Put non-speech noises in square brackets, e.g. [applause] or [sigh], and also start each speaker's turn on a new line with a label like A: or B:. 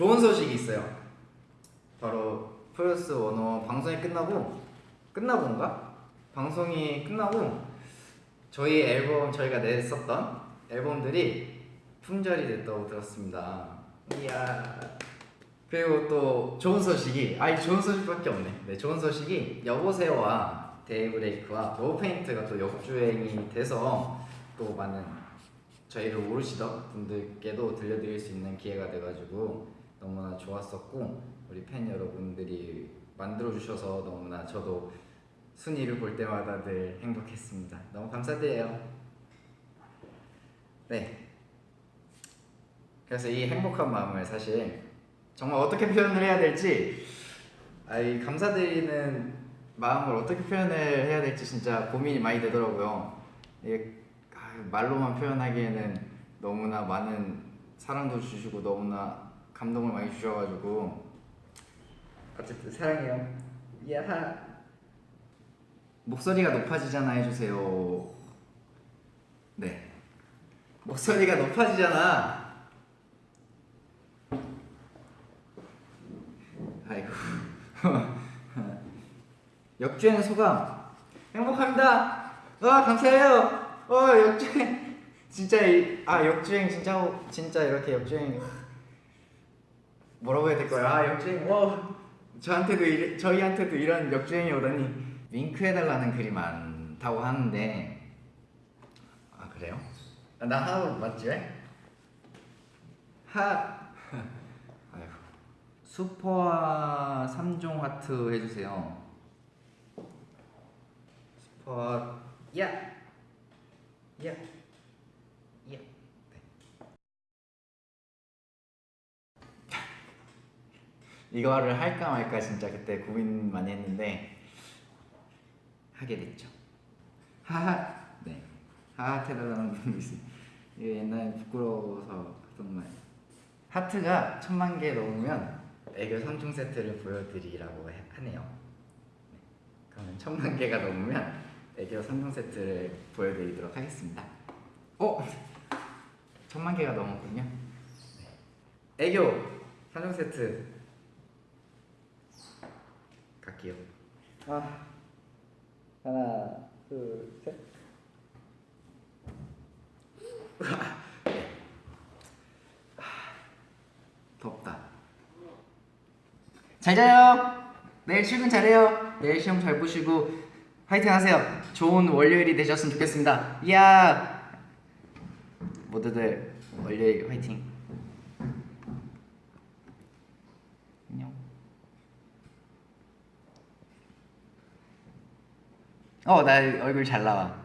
A: 좋은 소식이 있어요. 바로 Produce 101 방송이 끝나고 끝나고인가? 방송이 끝나고 저희 앨범 저희가 냈었던 앨범들이 품절이 됐다고 들었습니다. 이야. 그리고 또 좋은 소식이 아니 좋은 소식밖에 없네. 네, 좋은 소식이 여보세요와 Daybreak와 Love Paint가 또 역주행이 돼서 또 많은 저희를 모르시던 분들께도 들려드릴 수 있는 기회가 돼가지고 너무나 좋았었고 우리 팬 여러분들이 만들어 주셔서 너무나 저도 순위를 볼 때마다 늘 행복했습니다. 너무 감사드려요. 네. 그래서 이 행복한 마음을 사실 정말 어떻게 표현을 해야 될지 아이 감사드리는 마음을 어떻게 표현을 해야 될지 진짜 고민이 많이 되더라고요. 아, 말로만 표현하기에는 너무나 많은 사랑도 주시고 너무나 감동을 많이 주셔가지고 어쨌든 사랑해요. 야하. 목소리가 높아지잖아 해주세요. 네. 목소리가 높아지잖아. 아이고. [laughs] 역주행 소감 행복합니다. 와 감사해요. 어 역주행 진짜 이, 아 역주행 진짜 진짜 이렇게 역주행 뭐라고 해야 될까요? 아 역주행 와 저한테도 이, 저희한테도 이런 역주행이 오다니 윙크 해달라는 글이 많다고 하는데 아 그래요? 아, 나 하나 맞지? 하 [laughs] 슈퍼와 3종 하트 해주세요 슈퍼 야! 야! 야! 네. 이거를 할까 말까 진짜 그때 고민 많이 했는데 하게 됐죠. 하하 네. 하하 해달라는 [laughs] 분이 있어요. 이게 옛날에 부끄러워서 하던 말 하트가 천만 개 넘으면 애교 3종 세트를 보여드리라고 해- 하네요. 네. 그러면 천만 개가 넘으면 애교 3종 세트를 보여드리도록 하겠습니다. 어? 천만 개가 넘었군요. 네. 애교 3종 세트 갈게요. 아 하나 둘 셋. [laughs] 덥다. 잘 자요. 내일 출근 잘해요. 내일 시험 잘 보시고 화이팅 하세요. 좋은 월요일이 되셨으면 좋겠습니다. 이야. 모두들 월요일 화이팅 어나 얼굴 잘 나와